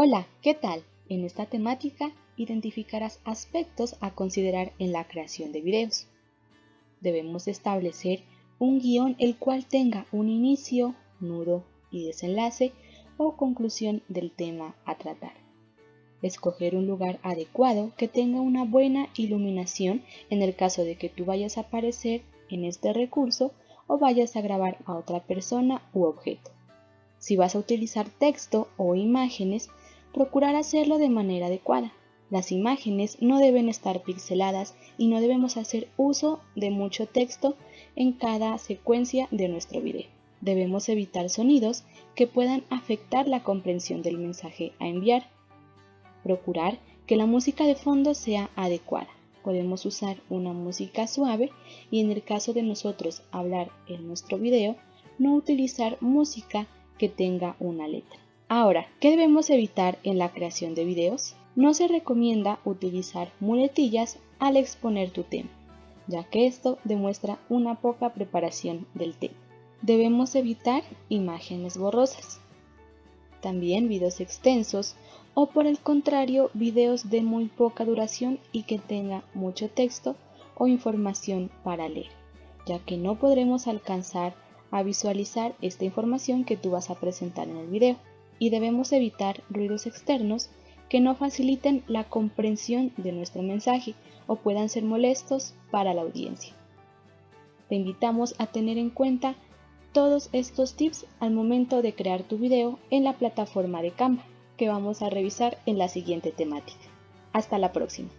Hola, ¿qué tal? En esta temática identificarás aspectos a considerar en la creación de videos. Debemos establecer un guion el cual tenga un inicio, nudo y desenlace o conclusión del tema a tratar. Escoger un lugar adecuado que tenga una buena iluminación en el caso de que tú vayas a aparecer en este recurso o vayas a grabar a otra persona u objeto. Si vas a utilizar texto o imágenes, procurar hacerlo de manera adecuada. Las imágenes no deben estar pixeladas y no debemos hacer uso de mucho texto en cada secuencia de nuestro video. Debemos evitar sonidos que puedan afectar la comprensión del mensaje a enviar. Procurar que la música de fondo sea adecuada. Podemos usar una música suave y en el caso de nosotros hablar en nuestro video, no utilizar música que tenga una letra. Ahora, ¿qué debemos evitar en la creación de videos? No se recomienda utilizar muletillas al exponer tu tema, ya que esto demuestra una poca preparación del tema. Debemos evitar imágenes borrosas. También videos extensos o por el contrario videos de muy poca duración y que tenga mucho texto o información para leer, ya que no podremos alcanzar a visualizar esta información que tú vas a presentar en el video y debemos evitar ruidos externos que no faciliten la comprensión de nuestro mensaje o puedan ser molestos para la audiencia. Te invitamos a tener en cuenta todos estos tips al momento de crear tu video en la plataforma de Canva que vamos a revisar en la siguiente temática. Hasta la próxima.